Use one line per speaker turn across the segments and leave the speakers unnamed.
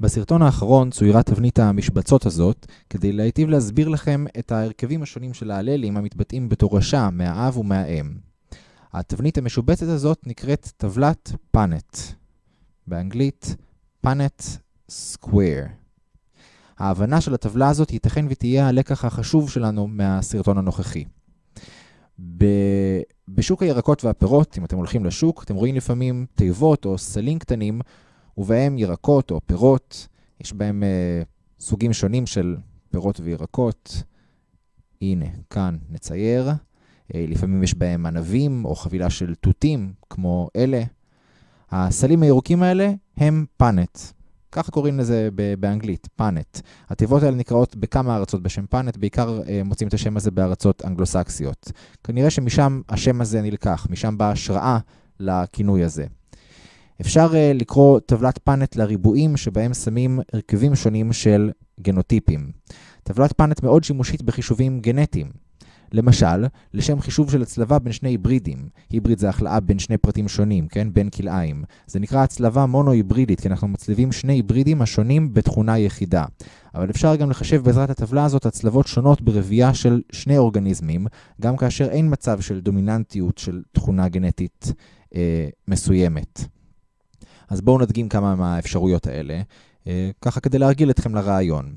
בסרטון האחרון צוירה תבנית המשבצות הזאת כדי להיטיב להסביר לכם את ההרכבים השונים של ההללים המתבטאים בתורשה מהאב ומהאם. התבנית המשובצת הזאת נקראת טבלת פאנט. באנגלית פאנט סקוויר. ההבנה של הטבלה הזאת ייתכן ותהיה הלקח החשוב שלנו מהסרטון הנוכחי. בשוק הירקות והפירות, אם אתם הולכים לשוק, אתם רואים לפעמים תיבות או סלים קטנים ובהם ירקות או פירות, יש בהם uh, סוגים שונים של פירות וירקות. הנה, כאן נצייר. Uh, לפעמים יש בהם ענבים או חבילה של תותים, כמו אלה. הסלים הירוקים האלה הם פאנט. ככה קוראים לזה באנגלית, פאנט. התיבות האלה נקראות בכמה ארצות בשם פאנט, בעיקר uh, מוצאים את השם הזה בארצות אנגלוסקסיות. כנראה שמשם השם הזה נלקח, משם באה השראה לכינוי הזה. אפשר uh, לקרוא טבלת פאנט לריבועים שבהם שמים הרכבים שונים של גנוטיפים. טבלת פאנט מאוד שימושית בחישובים גנטיים. למשל, לשם חישוב של הצלבה בין שני היברידים. היבריד זה החלאה בין שני פרטים שונים, כן? בין כלאיים. זה נקרא הצלבה מונו-היברידית, כי אנחנו מצליבים שני היברידים השונים בתכונה יחידה. אבל אפשר גם לחשב בעזרת הטבלה הזאת הצלבות שונות ברבייה של שני אורגניזמים, גם כאשר אין מצב של דומיננטיות של תכונה גנטית אה, מסוימת. אז בואו נדגים כמה מהאפשרויות האלה, אה, ככה כדי להרגיל אתכם לרעיון.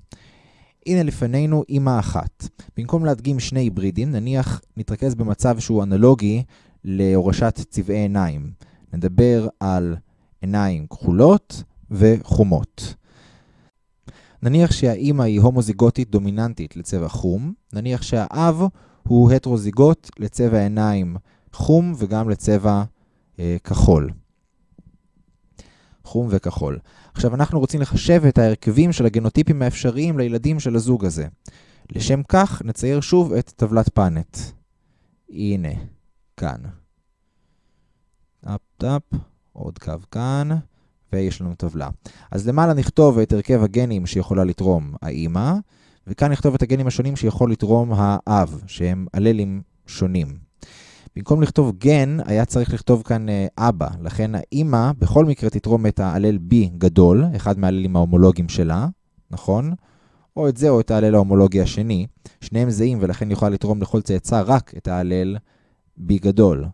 הנה לפנינו אימא אחת. במקום להדגים שני היברידים, נניח נתרכז במצב שהוא אנלוגי להורשת צבעי עיניים. נדבר על עיניים כחולות וחומות. נניח שהאימא היא הומוזיגוטית דומיננטית לצבע חום, נניח שהאב הוא הטרוזיגוט לצבע עיניים חום וגם לצבע אה, כחול. חום וכחול. עכשיו אנחנו רוצים לחשב את ההרכבים של הגנוטיפים האפשריים לילדים של הזוג הזה. לשם כך נצייר שוב את טבלת פאנט. הנה, כאן. טאפ טאפ, עוד קו כאן, ויש לנו טבלה. אז למעלה נכתוב את הרכב הגנים שיכולה לתרום האימא, וכאן נכתוב את הגנים השונים שיכול לתרום האב, שהם אללים שונים. במקום לכתוב גן, היה צריך לכתוב כאן uh, אבא. לכן האימא בכל מקרה תתרום את ההלל B גדול, אחד מההללים ההומולוגיים שלה, נכון? או את זה או את ההלל ההומולוגי השני. שניהם זהים ולכן יכולה לתרום לכל צאצא רק את ההלל B גדול.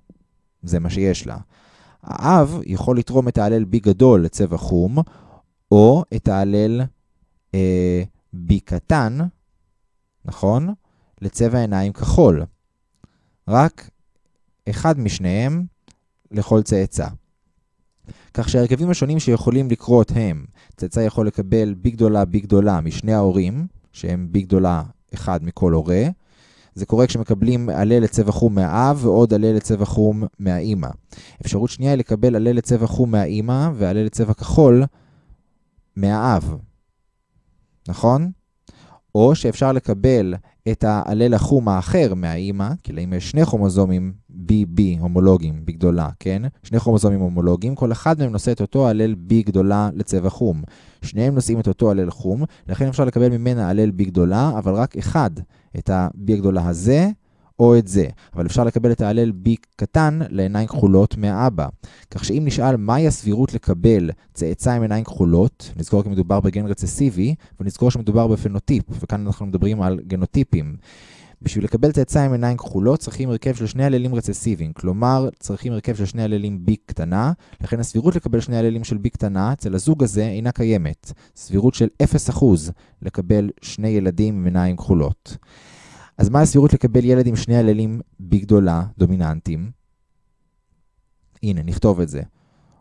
זה מה שיש לה. האב יכול לתרום את ההלל B גדול לצבע חום, או את ההלל אה, B קטן, נכון? לצבע עיניים כחול. רק אחד משניהם לכל צאצא. כך שהרכבים השונים שיכולים לקרות הם, צאצא יכול לקבל בי גדולה בי גדולה משני ההורים, שהם בי גדולה אחד מכל הורה. זה קורה כשמקבלים עלה לצבע חום מהאב ועוד עלה לצבע חום מהאימא. אפשרות שנייה היא לקבל עלה לצבע חום מהאימא ועלה לצבע כחול מהאב. נכון? או שאפשר לקבל את העלל החום האחר מהאימא, כי לאמא יש שני כרומוזומים BB הומולוגיים בגדולה, כן? שני כרומוזומים הומולוגיים, כל אחד מהם נושא את אותו הלל B גדולה לצבע חום. שניהם נושאים את אותו הלל חום, לכן אפשר לקבל ממנה הלל B גדולה, אבל רק אחד, את ה-B הגדולה הזה, או את זה. אבל אפשר לקבל את ההלל B קטן לעיניים כחולות מהאבא. כך שאם נשאל מהי הסבירות לקבל צאצא עם עיניים כחולות, נזכור כי מדובר בגן רצסיבי, ונזכור שמדובר בפנוטיפ, וכאן אנחנו מדברים על גנוטיפים. בשביל לקבל צאצא עם עיניים כחולות צריכים הרכב של שני הללים רצסיביים, כלומר צריכים הרכב של שני הללים B קטנה, לכן הסבירות לקבל שני הללים של B קטנה אצל הזוג הזה אינה קיימת. סבירות של 0% לקבל שני ילדים עם עיניים כחולות. אז מה הסבירות לקבל ילד עם שני הללים B גדולה, דומיננטיים? הנה, נכתוב את זה.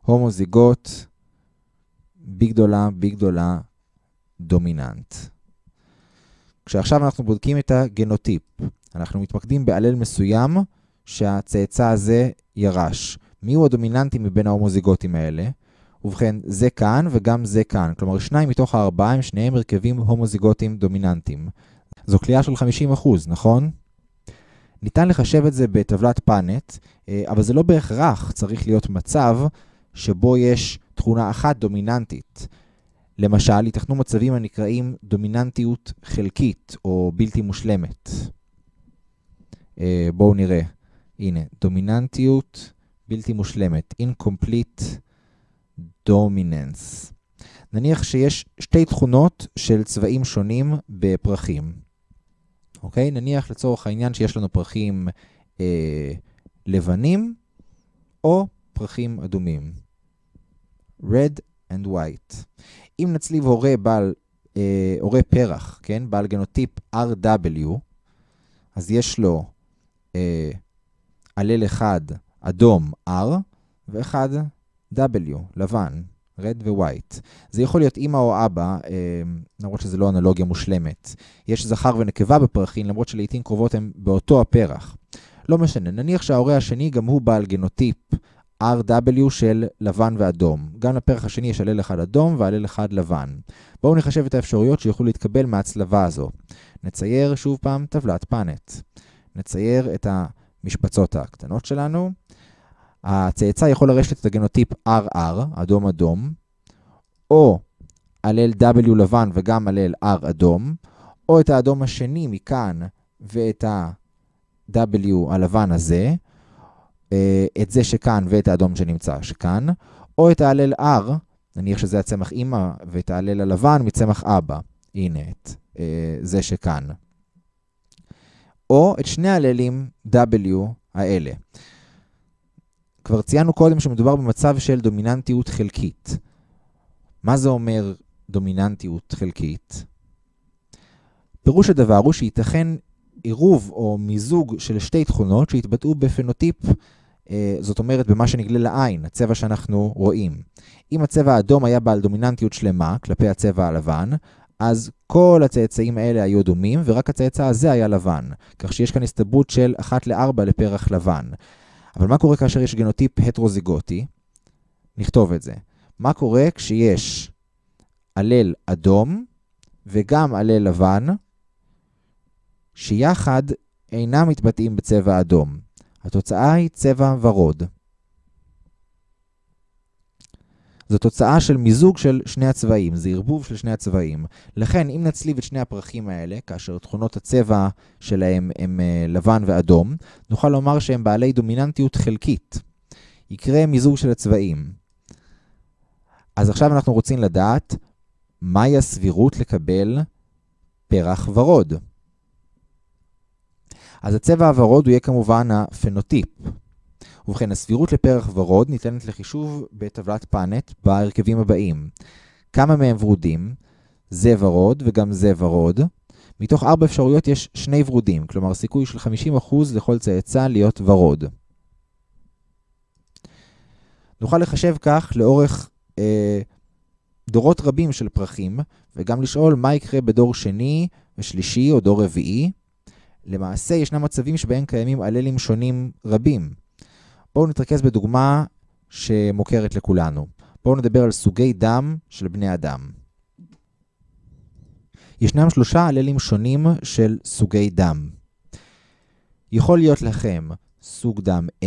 הומוזיגוט, B גדולה, B גדולה, דומיננט. כשעכשיו אנחנו בודקים את הגנוטיפ, אנחנו מתמקדים בעלל מסוים שהצאצא הזה ירש. מיהו הדומיננטי מבין ההומוזיגוטים האלה? ובכן, זה כאן וגם זה כאן. כלומר, שניים מתוך הארבעה הם שניהם הרכבים הומוזיגוטיים דומיננטיים. זו כליאה של 50%, נכון? ניתן לחשב את זה בטבלת פאנט, אה, אבל זה לא בהכרח צריך להיות מצב שבו יש תכונה אחת דומיננטית. למשל, ייתכנו מצבים הנקראים דומיננטיות חלקית או בלתי מושלמת. אה, בואו נראה. הנה, דומיננטיות בלתי מושלמת, incomplete dominance. נניח שיש שתי תכונות של צבעים שונים בפרחים. אוקיי? נניח לצורך העניין שיש לנו פרחים אה, לבנים או פרחים אדומים. red and white. אם נצליב הורה בעל, אה, הורה פרח, כן? בעל גנוטיפ RW, אז יש לו אה, עלל אחד אדום R ואחד W, לבן, red ו-white. זה יכול להיות אמא או אבא, אה, למרות שזו לא אנלוגיה מושלמת. יש זכר ונקבה בפרחים, למרות שלעיתים קרובות הם באותו הפרח. לא משנה, נניח שההורה השני גם הוא בעל גנוטיפ RW של לבן ואדום. גם לפרח השני יש עלל אחד אדום ועלל אחד לבן. בואו נחשב את האפשרויות שיוכלו להתקבל מההצלבה הזו. נצייר שוב פעם טבלת פאנט. נצייר את המשבצות הקטנות שלנו. הצאצא יכול לרשת את הגנוטיפ RR, אדום אדום, או עלל W לבן וגם עלל R אדום, או את האדום השני מכאן ואת ה-W הלבן הזה, אה, את זה שכאן ואת האדום שנמצא שכאן, או את העלל R, נניח שזה הצמח אימא, ואת העלל הלבן מצמח אבא. הנה את אה, זה שכאן. או את שני העללים W האלה. כבר ציינו קודם שמדובר במצב של דומיננטיות חלקית. מה זה אומר דומיננטיות חלקית? פירוש הדבר הוא שייתכן עירוב או מיזוג של שתי תכונות שהתבטאו בפנוטיפ, אה, זאת אומרת במה שנגלה לעין, הצבע שאנחנו רואים. אם הצבע האדום היה בעל דומיננטיות שלמה כלפי הצבע הלבן, אז כל הצאצאים האלה היו דומים, ורק הצאצא הזה היה לבן. כך שיש כאן הסתברות של 1 ל-4 לפרח לבן. אבל מה קורה כאשר יש גנוטיפ הטרוזיגוטי? נכתוב את זה. מה קורה כשיש עלל אדום וגם עלל לבן, שיחד אינם מתבטאים בצבע אדום. התוצאה היא צבע ורוד. זו תוצאה של מיזוג של שני הצבעים, זה ערבוב של שני הצבעים. לכן, אם נצליב את שני הפרחים האלה, כאשר תכונות הצבע שלהם הם uh, לבן ואדום, נוכל לומר שהם בעלי דומיננטיות חלקית. יקרה מיזוג של הצבעים. אז עכשיו אנחנו רוצים לדעת מהי הסבירות לקבל פרח ורוד. אז הצבע הוורוד הוא יהיה כמובן הפנוטיפ. ובכן, הסבירות לפרח ורוד ניתנת לחישוב בטבלת פאנט בהרכבים הבאים. כמה מהם ורודים? זה ורוד וגם זה ורוד. מתוך ארבע אפשרויות יש שני ורודים, כלומר סיכוי של 50% לכל צאצא להיות ורוד. נוכל לחשב כך לאורך אה, דורות רבים של פרחים, וגם לשאול מה יקרה בדור שני ושלישי או דור רביעי. למעשה ישנם מצבים שבהם קיימים עללים שונים רבים. בואו נתרכז בדוגמה שמוכרת לכולנו. בואו נדבר על סוגי דם של בני אדם. ישנם שלושה עללים שונים של סוגי דם. יכול להיות לכם סוג דם A,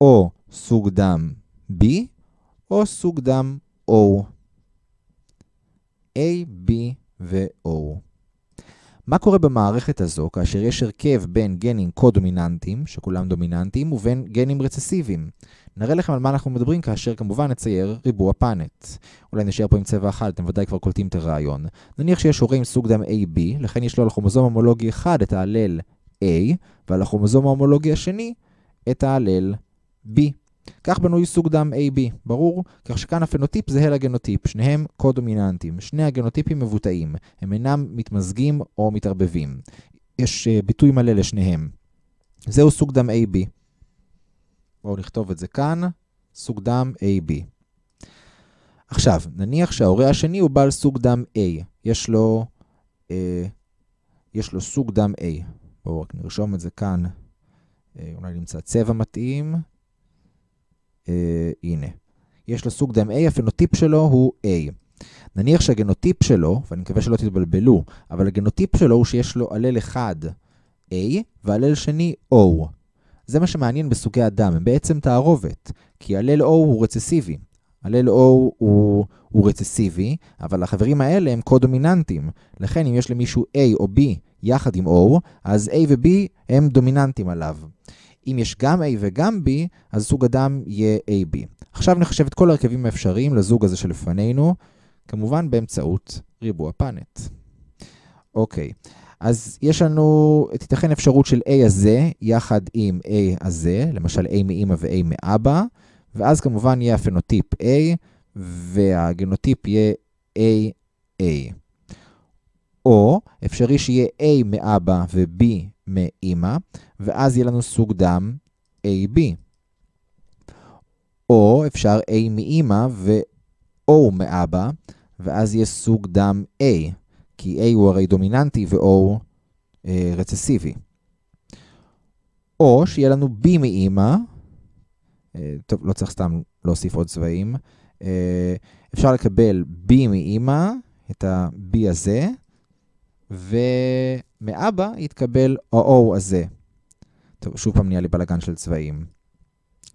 או סוג דם B, או סוג דם O. A, B ו-O. מה קורה במערכת הזו כאשר יש הרכב בין גנים קו-דומיננטיים, שכולם דומיננטיים, ובין גנים רצסיביים? נראה לכם על מה אנחנו מדברים כאשר כמובן נצייר ריבוע פאנט. אולי נשאר פה עם צבע אחד, אתם ודאי כבר קולטים את הרעיון. נניח שיש הורה עם סוג דם AB, לכן יש לו על הכרומוזום הומולוגי אחד את ההלל A, ועל הכרומוזום ההומולוגי השני את ההלל B. כך בנוי סוג דם AB, ברור? כך שכאן הפנוטיפ זהה לגנוטיפ, שניהם קו-דומיננטיים. שני הגנוטיפים מבוטאים, הם אינם מתמזגים או מתערבבים. יש uh, ביטוי מלא לשניהם. זהו סוג דם AB. בואו נכתוב את זה כאן, סוג דם AB. עכשיו, נניח שההורה השני הוא בעל סוג דם A. יש לו, uh, יש לו סוג דם A. בואו רק נרשום את זה כאן. Uh, אולי נמצא צבע מתאים. אה, הנה. יש לו סוג דם A, הפנוטיפ שלו הוא A. נניח שהגנוטיפ שלו, ואני מקווה שלא תתבלבלו, אבל הגנוטיפ שלו הוא שיש לו עלל אחד A ועלל שני O. זה מה שמעניין בסוגי הדם, הם בעצם תערובת, כי עלל O הוא רצסיבי. עלל O הוא, הוא רצסיבי, אבל החברים האלה הם קו-דומיננטיים. לכן אם יש למישהו A או B יחד עם O, אז A ו-B הם דומיננטיים עליו. אם יש גם A וגם B, אז סוג הדם יהיה AB. עכשיו נחשב את כל ההרכבים האפשריים לזוג הזה שלפנינו, כמובן באמצעות ריבוע פאנט. אוקיי, אז יש לנו, תיתכן אפשרות של A הזה יחד עם A הזה, למשל A מאמא ו-A מאבא, ואז כמובן יהיה הפנוטיפ A, והגנוטיפ יהיה AA. או אפשרי שיהיה A מאבא ו-B מאמא, ואז יהיה לנו סוג דם AB. או אפשר A מאמא ו-O מאבא, ואז יהיה סוג דם A, כי A הוא הרי דומיננטי ו-O אה, רצסיבי. או שיהיה לנו B מאמא, אה, טוב, לא צריך סתם להוסיף עוד צבעים, אה, אפשר לקבל B מאמא, את ה-B הזה, ומאבא יתקבל ה-O הזה. טוב, שוב פעם נהיה לי בלאגן של צבעים.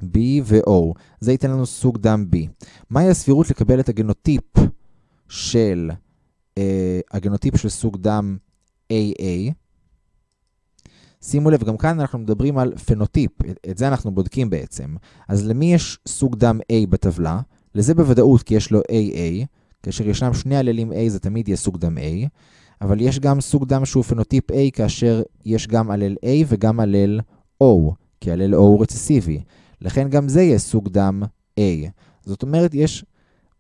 B ו-O, זה ייתן לנו סוג דם B. מהי הסבירות לקבל את הגנוטיפ של, אה, הגנוטיפ של סוג דם AA? שימו לב, גם כאן אנחנו מדברים על פנוטיפ, את זה אנחנו בודקים בעצם. אז למי יש סוג דם A בטבלה? לזה בוודאות כי יש לו AA, כאשר ישנם שני עללים A זה תמיד יהיה סוג דם A, אבל יש גם סוג דם שהוא פנוטיפ A כאשר יש גם עלל A וגם עלל O, כי עלל O הוא רצסיבי. לכן גם זה יהיה סוג דם A. זאת אומרת, יש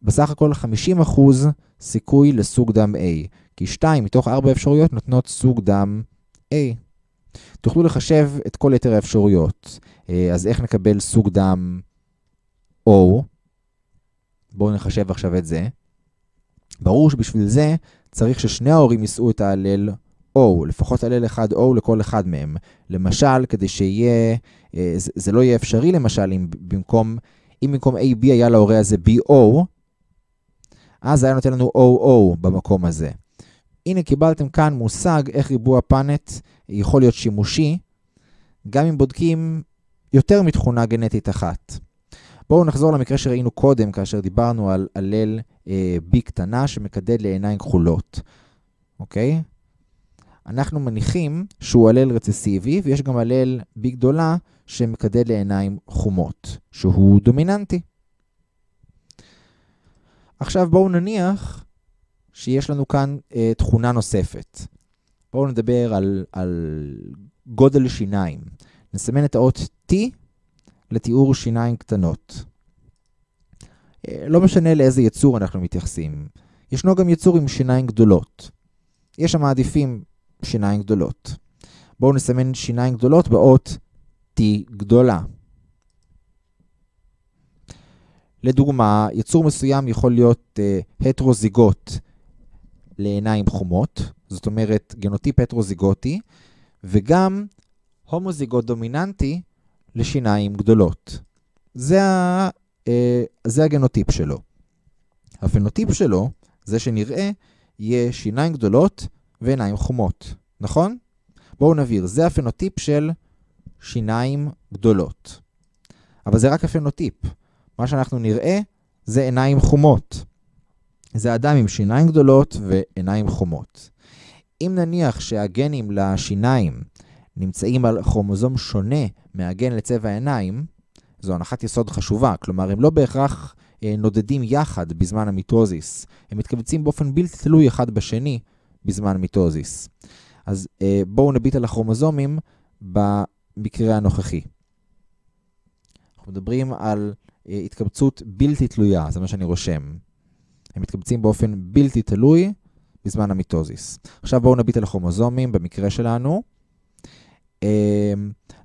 בסך הכל 50% סיכוי לסוג דם A, כי 2 מתוך 4 אפשרויות נותנות סוג דם A. תוכלו לחשב את כל יתר האפשרויות. אה, אז איך נקבל סוג דם O? בואו נחשב עכשיו את זה. ברור שבשביל זה צריך ששני ההורים יישאו את ההלל O, לפחות הלל אחד O לכל אחד מהם. למשל, כדי שיהיה, אה, זה, לא יהיה אפשרי למשל, אם במקום, אם במקום AB היה להורה הזה BO, אז היה נותן לנו OO במקום הזה. הנה קיבלתם כאן מושג איך ריבוע פאנט יכול להיות שימושי, גם אם בודקים יותר מתכונה גנטית אחת. בואו נחזור למקרה שראינו קודם, כאשר דיברנו על הלל אה, B קטנה שמקדד לעיניים כחולות, אוקיי? אנחנו מניחים שהוא הלל רצסיבי, ויש גם הלל B גדולה שמקדד לעיניים חומות, שהוא דומיננטי. עכשיו בואו נניח שיש לנו כאן אה, תכונה נוספת. בואו נדבר על, על גודל שיניים. נסמן את האות T לתיאור שיניים קטנות. אה, לא משנה לאיזה יצור אנחנו מתייחסים. ישנו גם יצור עם שיניים גדולות. יש המעדיפים שיניים גדולות. בואו נסמן שיניים גדולות באות T גדולה. לדוגמה, יצור מסוים יכול להיות uh, הטרוזיגוט לעיניים חומות, זאת אומרת גנוטיפ הטרוזיגוטי, וגם הומוזיגוט דומיננטי לשיניים גדולות. זה, ה, uh, זה הגנוטיפ שלו. הפנוטיפ שלו, זה שנראה, יהיה שיניים גדולות ועיניים חומות, נכון? בואו נבהיר, זה הפנוטיפ של שיניים גדולות. אבל זה רק הפנוטיפ. מה שאנחנו נראה זה עיניים חומות. זה אדם עם שיניים גדולות ועיניים חומות. אם נניח שהגנים לשיניים נמצאים על כרומוזום שונה מהגן לצבע העיניים, זו הנחת יסוד חשובה, כלומר הם לא בהכרח אה, נודדים יחד בזמן המיטוזיס, הם מתכווצים באופן בלתי תלוי אחד בשני בזמן מיטוזיס. אז אה, בואו נביט על הכרומוזומים במקרה הנוכחי. אנחנו מדברים על אה, התקבצות בלתי תלויה, זה מה שאני רושם. הם מתקבצים באופן בלתי תלוי בזמן המיטוזיס. עכשיו בואו נביט על הכרומוזומים במקרה שלנו. אה,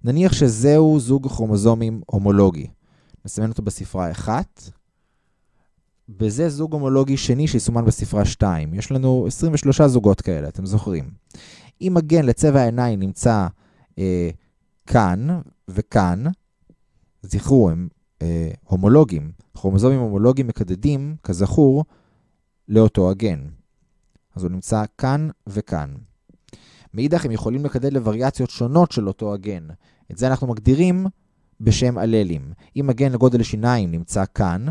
נניח שזהו זוג כרומוזומים הומולוגי. נסמן אותו בספרה 1, וזה זוג הומולוגי שני שיסומן בספרה 2. יש לנו 23 זוגות כאלה, אתם זוכרים. אם הגן לצבע העיניים נמצא אה, כאן וכאן, זכרו, הם אה, הומולוגים. כרומוזומים הומולוגיים מקדדים, כזכור, לאותו הגן. אז הוא נמצא כאן וכאן. מאידך הם יכולים לקדד לווריאציות שונות של אותו הגן. את זה אנחנו מגדירים בשם אללים. אם הגן לגודל שיניים נמצא כאן,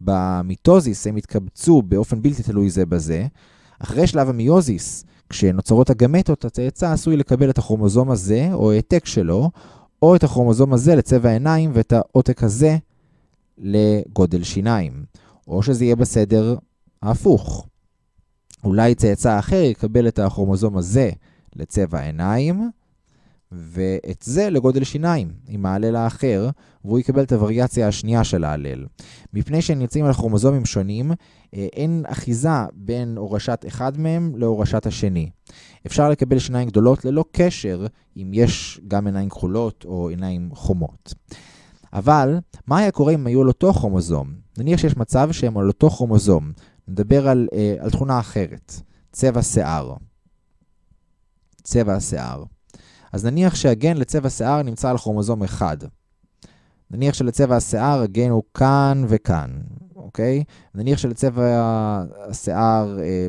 במיטוזיס הם יתקבצו באופן בלתי תלוי זה בזה. אחרי שלב המיוזיס, כשנוצרות הגמטות, הצאצא עשוי לקבל את הכרומוזום הזה, או העתק שלו, או את הכרומוזום הזה לצבע עיניים ואת העותק הזה לגודל שיניים, או שזה יהיה בסדר ההפוך. אולי צאצא אחר יקבל את הכרומוזום הזה לצבע עיניים, ואת זה לגודל שיניים, עם ההלל האחר, והוא יקבל את הווריאציה השנייה של ההלל. מפני שהם נמצאים על כרומוזומים שונים, אה, אין אחיזה בין הורשת אחד מהם להורשת השני. אפשר לקבל שיניים גדולות ללא קשר אם יש גם עיניים כחולות או עיניים חומות. אבל, מה היה קורה אם היו על אותו כרומוזום? נניח שיש מצב שהם על אותו כרומוזום. נדבר על, אה, על תכונה אחרת, צבע שיער. צבע השיער. אז נניח שהגן לצבע שיער נמצא על כרומוזום אחד. נניח שלצבע השיער הגן הוא כאן וכאן, אוקיי? נניח שלצבע השיער, אה,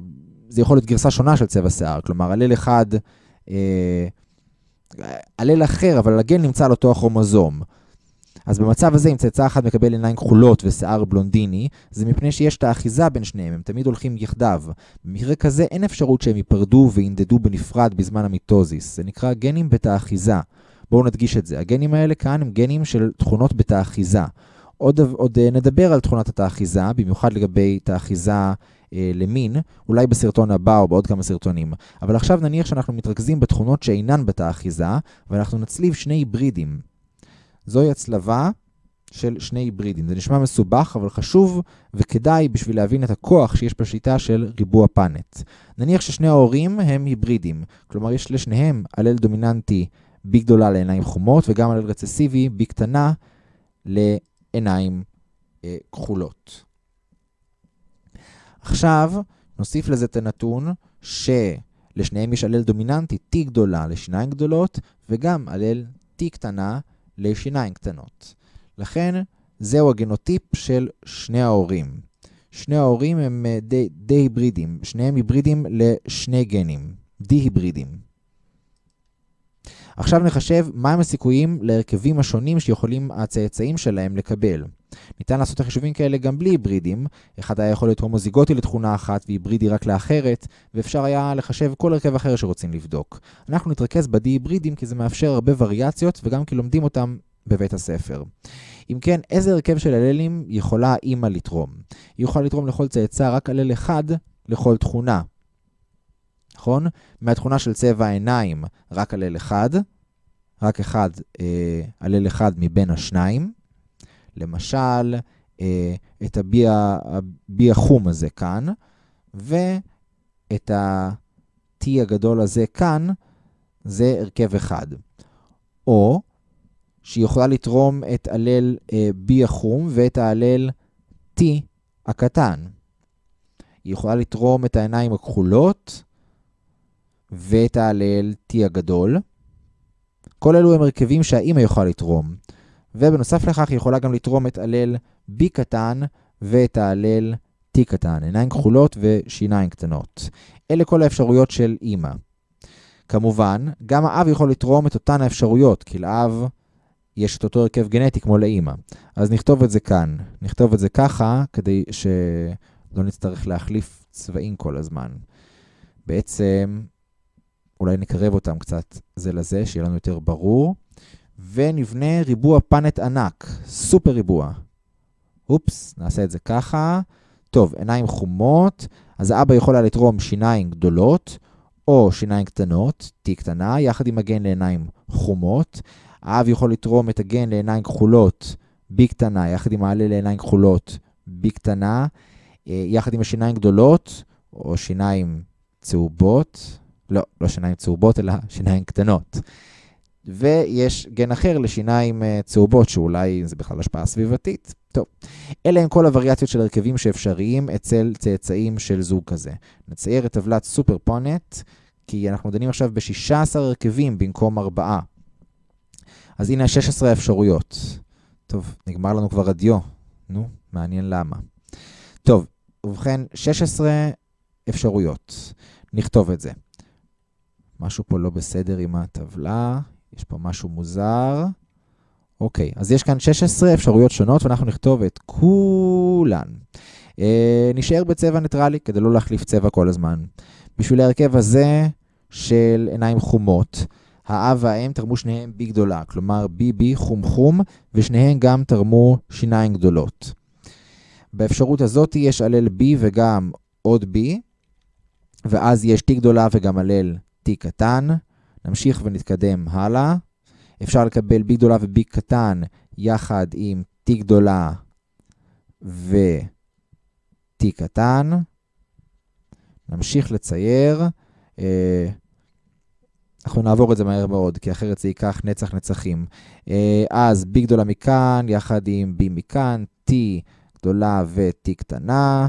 זה יכול להיות גרסה שונה של צבע שיער, כלומר, הלל אחד, אה, הלל אחר, אבל הגן נמצא על אותו הכרומוזום. אז במצב הזה, אם צאצא אחד מקבל עיניים כחולות ושיער בלונדיני, זה מפני שיש את האחיזה בין שניהם, הם תמיד הולכים יחדיו. במקרה כזה אין אפשרות שהם ייפרדו וינדדו בנפרד בזמן המיטוזיס. זה נקרא גנים בתא אחיזה. בואו נדגיש את זה. הגנים האלה כאן הם גנים של תכונות בתא אחיזה. עוד, עוד אה, נדבר על תכונת התא אחיזה, במיוחד לגבי תא אחיזה אה, למין, אולי בסרטון הבא או בעוד כמה סרטונים. אבל עכשיו נניח שאנחנו מתרכזים בתכונות שאינן בתא אחיזה, ואנחנו נצליב שני היברידים. זוהי הצלבה של שני היברידים. זה נשמע מסובך, אבל חשוב וכדאי בשביל להבין את הכוח שיש בשיטה של ריבוע פאנט. נניח ששני ההורים הם היברידים, כלומר יש לשניהם הלל דומיננטי B גדולה לעיניים חומות, וגם הלל רצסיבי B קטנה לעיניים אה, כחולות. עכשיו, נוסיף לזה את הנתון שלשניהם יש הלל דומיננטי T גדולה לשיניים גדולות, וגם הלל T קטנה לשיניים קטנות. לכן, זהו הגנוטיפ של שני ההורים. שני ההורים הם אה, די, די היברידים, שניהם היברידים לשני גנים, די היברידים. עכשיו נחשב מהם הסיכויים להרכבים השונים שיכולים הצאצאים שלהם לקבל. ניתן לעשות החישובים כאלה גם בלי היברידים, אחד היה יכול להיות הומוזיגוטי לתכונה אחת והיברידי רק לאחרת, ואפשר היה לחשב כל הרכב אחר שרוצים לבדוק. אנחנו נתרכז בדי היברידים כי זה מאפשר הרבה וריאציות וגם כי לומדים אותם בבית הספר. אם כן, איזה הרכב של הללים יכולה האימא לתרום? היא יכולה לתרום לכל צאצא רק הלל אחד לכל תכונה. נכון? מהתכונה של צבע העיניים, רק הלל אחד, רק אחד, אה, הלל אחד מבין השניים. למשל, אה, את הבי החום הזה כאן, ואת ה-T הגדול הזה כאן, זה הרכב אחד. או שהיא יכולה לתרום את הלל אה, B החום ואת ההלל T הקטן. היא יכולה לתרום את העיניים הכחולות ואת ההלל T הגדול. כל אלו הם הרכבים שהאימא יכולה לתרום. ובנוסף לכך היא יכולה גם לתרום את הלל B קטן ואת ההלל T קטן, עיניים כחולות ושיניים קטנות. אלה כל האפשרויות של אימא. כמובן, גם האב יכול לתרום את אותן האפשרויות, כי לאב יש את אותו הרכב גנטי כמו לאימא. אז נכתוב את זה כאן. נכתוב את זה ככה, כדי שלא נצטרך להחליף צבעים כל הזמן. בעצם, אולי נקרב אותם קצת זה לזה, שיהיה לנו יותר ברור. ונבנה ריבוע פאנט ענק, סופר ריבוע. אופס, נעשה את זה ככה. טוב, עיניים חומות, אז האבא יכול היה לתרום שיניים גדולות, או שיניים קטנות, T קטנה, יחד עם הגן לעיניים חומות. האב יכול לתרום את הגן לעיניים כחולות, B קטנה, יחד עם העלה לעיניים כחולות, B קטנה, אה, יחד עם השיניים גדולות, או שיניים צהובות, לא, לא שיניים צהובות, אלא שיניים קטנות. ויש גן אחר לשיניים אה, צהובות, שאולי זה בכלל השפעה סביבתית. טוב, אלה הם כל הווריאציות של הרכבים שאפשריים אצל צאצאים של זוג כזה. נצייר את טבלת סופר פונט, כי אנחנו דנים עכשיו ב-16 הרכבים במקום 4. אז הנה 16 האפשרויות. טוב, נגמר לנו כבר הדיו. נו, מעניין למה. טוב, ובכן, 16 אפשרויות. נכתוב את זה. משהו פה לא בסדר עם הטבלה. יש פה משהו מוזר. אוקיי, אז יש כאן 16 אפשרויות שונות, ואנחנו נכתוב את כולן. אה, נשאר בצבע ניטרלי, כדי לא להחליף צבע כל הזמן. בשביל ההרכב הזה של עיניים חומות, האב והאם תרמו שניהם בי גדולה, כלומר בי חום חום, ושניהם גם תרמו שיניים גדולות. באפשרות הזאת יש הלל בי וגם עוד בי, ואז יש t גדולה וגם הלל t קטן. נמשיך ונתקדם הלאה. אפשר לקבל b גדולה ו-b קטן יחד עם t גדולה ו-t קטן. נמשיך לצייר. אה, אנחנו נעבור את זה מהר מאוד, כי אחרת זה ייקח נצח נצחים. אה, אז b גדולה מכאן, יחד עם b מכאן, t גדולה ו-t קטנה.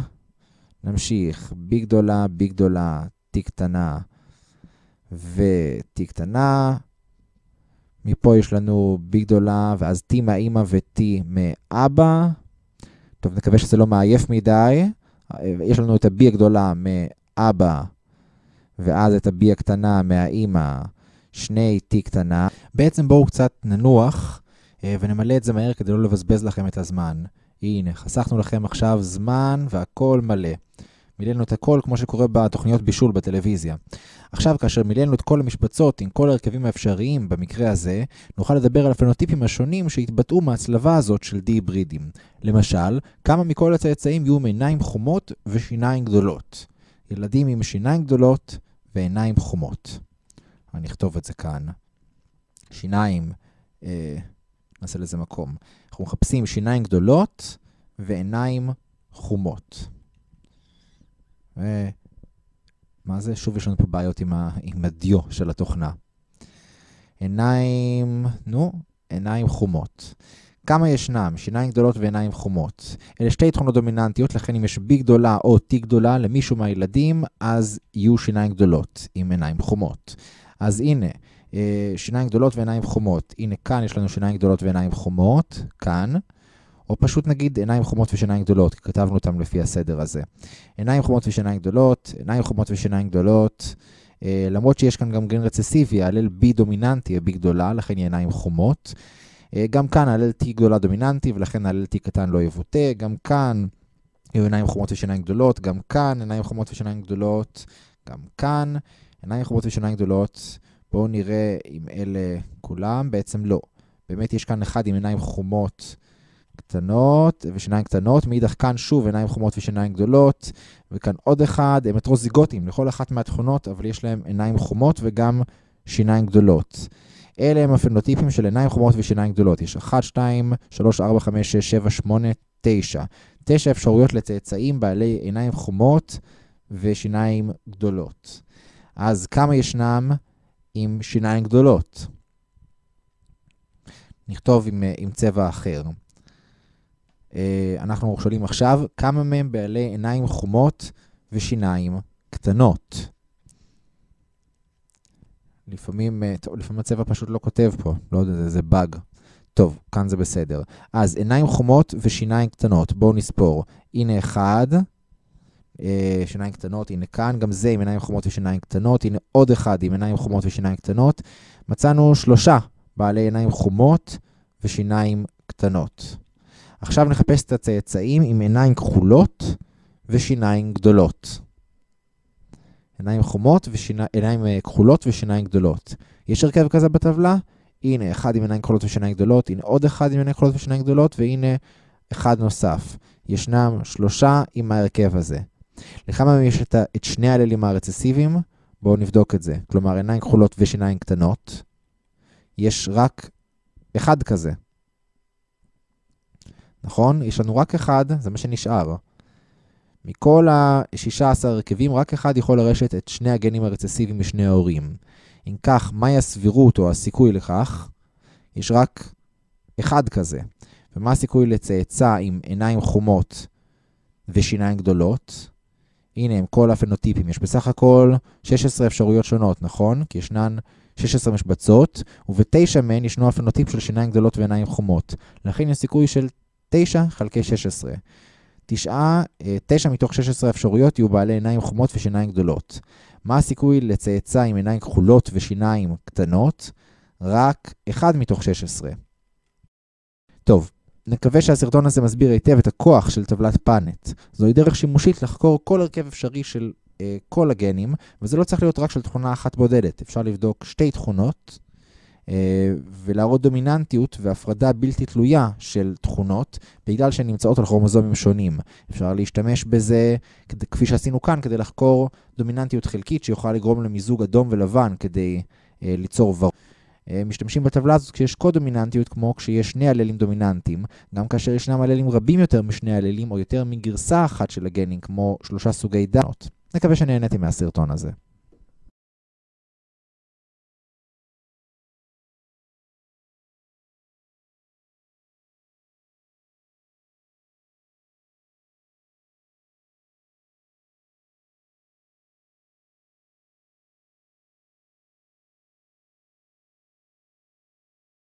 נמשיך, b גדולה, b גדולה, t קטנה ו-t קטנה. מפה יש לנו b גדולה, ואז t מהאימא ו-t מאבא. טוב, נקווה שזה לא מעייף מדי. יש לנו את ה-b הגדולה מאבא, ואז את ה-b הקטנה מהאימא, שני t קטנה. בעצם בואו קצת ננוח אה, ונמלא את זה מהר כדי לא לבזבז לכם את הזמן. הנה, חסכנו לכם עכשיו זמן והכל מלא. מילאנו את הכל כמו שקורה בתוכניות בישול בטלוויזיה. עכשיו, כאשר מילאנו את כל המשבצות עם כל ההרכבים האפשריים במקרה הזה, נוכל לדבר על הפנוטיפים השונים שהתבטאו מהצלבה הזאת של די היברידים. למשל, כמה מכל הצאצאים יהיו עם עיניים חומות ושיניים גדולות. ילדים עם שיניים גדולות ועיניים חומות. אני אכתוב את זה כאן. שיניים, אה, נעשה לזה מקום. אנחנו מחפשים שיניים גדולות ועיניים חומות. ו... מה זה? שוב יש לנו פה בעיות עם, ה... עם הדיו של התוכנה. עיניים, נו, עיניים חומות. כמה ישנם? שיניים גדולות ועיניים חומות. אלה שתי תכונות דומיננטיות, לכן אם יש B גדולה או T גדולה למישהו מהילדים, אז יהיו שיניים גדולות עם עיניים חומות. אז הנה, אה, שיניים גדולות ועיניים חומות. הנה כאן יש לנו שיניים גדולות ועיניים חומות, כאן. או פשוט נגיד עיניים חומות ושיניים גדולות, כי כתבנו אותם לפי הסדר הזה. עיניים חומות ושיניים גדולות, עיניים חומות ושיניים גדולות, אה, למרות שיש כאן גם גן רצסיבי, ההלל B דומיננטי, ה-B גדולה, לכן היא עיניים חומות. אה, גם כאן ההלל T גדולה דומיננטי, ולכן ההלל T קטן לא יבוטא. גם כאן יהיו עיניים חומות ושיניים גדולות, גם כאן עיניים חומות ושיניים גדולות, גם כאן עיניים חומות ושיניים גדולות. בואו נראה אם אלה כולם, בעצם לא. באמת יש כאן אחד עם עיניים חומות קטנות ושיניים קטנות, מאידך כאן שוב עיניים חומות ושיניים גדולות, וכאן עוד אחד, הם הטרוזיגוטים לכל אחת מהתכונות, אבל יש להם עיניים חומות וגם שיניים גדולות. אלה הם הפנוטיפים של עיניים חומות ושיניים גדולות. יש 1, 2, 3, 4, 5, 6, 7, 8, 9. 9 אפשרויות לצאצאים בעלי עיניים חומות ושיניים גדולות. אז כמה ישנם עם שיניים גדולות? נכתוב עם, עם צבע אחר. אה, אנחנו שואלים עכשיו, כמה מהם בעלי עיניים חומות ושיניים קטנות? לפעמים, אה, טוב, לפעמים הצבע פשוט לא כותב פה, לא יודע, זה, זה באג. טוב, כאן זה בסדר. אז עיניים חומות ושיניים קטנות, בואו נספור. הנה אחד, אה, שיניים קטנות, הנה כאן, גם זה עם עיניים חומות ושיניים קטנות, הנה עוד אחד עם עיניים חומות ושיניים קטנות. מצאנו שלושה בעלי עיניים חומות ושיניים קטנות. עכשיו נחפש את הצאצאים עם עיניים כחולות ושיניים גדולות. עיניים חומות ועיניים אה, כחולות ושיניים גדולות. יש הרכב כזה בטבלה? הנה, אחד עם עיניים כחולות ושיניים גדולות, הנה עוד אחד עם עיניים כחולות ושיניים גדולות, והנה אחד נוסף. ישנם שלושה עם ההרכב הזה. לכמה מהם יש את, את שני הללים הרצסיביים? בואו נבדוק את זה. כלומר, עיניים כחולות ושיניים קטנות. יש רק אחד כזה. נכון? יש לנו רק אחד, זה מה שנשאר. מכל ה-16 הרכבים, רק אחד יכול לרשת את שני הגנים הרצסיביים משני ההורים. אם כך, מהי הסבירות או הסיכוי לכך? יש רק אחד כזה. ומה הסיכוי לצאצא עם עיניים חומות ושיניים גדולות? הנה הם כל הפנוטיפים. יש בסך הכל 16 אפשרויות שונות, נכון? כי ישנן 16 משבצות, ובתשע מהן ישנו הפנוטיפ של שיניים גדולות ועיניים חומות. לכן יש סיכוי של 9 חלקי 16. 9, 9 מתוך 16 אפשרויות יהיו בעלי עיניים חומות ושיניים גדולות. מה הסיכוי לצאצא עם עיניים כחולות ושיניים קטנות? רק 1 מתוך 16. טוב, נקווה שהסרטון הזה מסביר היטב את הכוח של טבלת פאנט. זוהי דרך שימושית לחקור כל הרכב אפשרי של אה, כל הגנים, וזה לא צריך להיות רק של תכונה אחת בודדת. אפשר לבדוק שתי תכונות, ולהראות דומיננטיות והפרדה בלתי תלויה של תכונות בגלל שהן נמצאות על כרומוזומים שונים. אפשר להשתמש בזה, כפי שעשינו כאן, כדי לחקור דומיננטיות חלקית שיכולה לגרום למיזוג אדום ולבן כדי ליצור ורוד. משתמשים בטבלה הזאת כשיש קו-דומיננטיות כמו כשיש שני אללים דומיננטיים, גם כאשר ישנם אללים רבים יותר משני אללים או יותר מגרסה אחת של הגנים כמו שלושה סוגי דנות. נקווה שנהניתם מהסרטון הזה.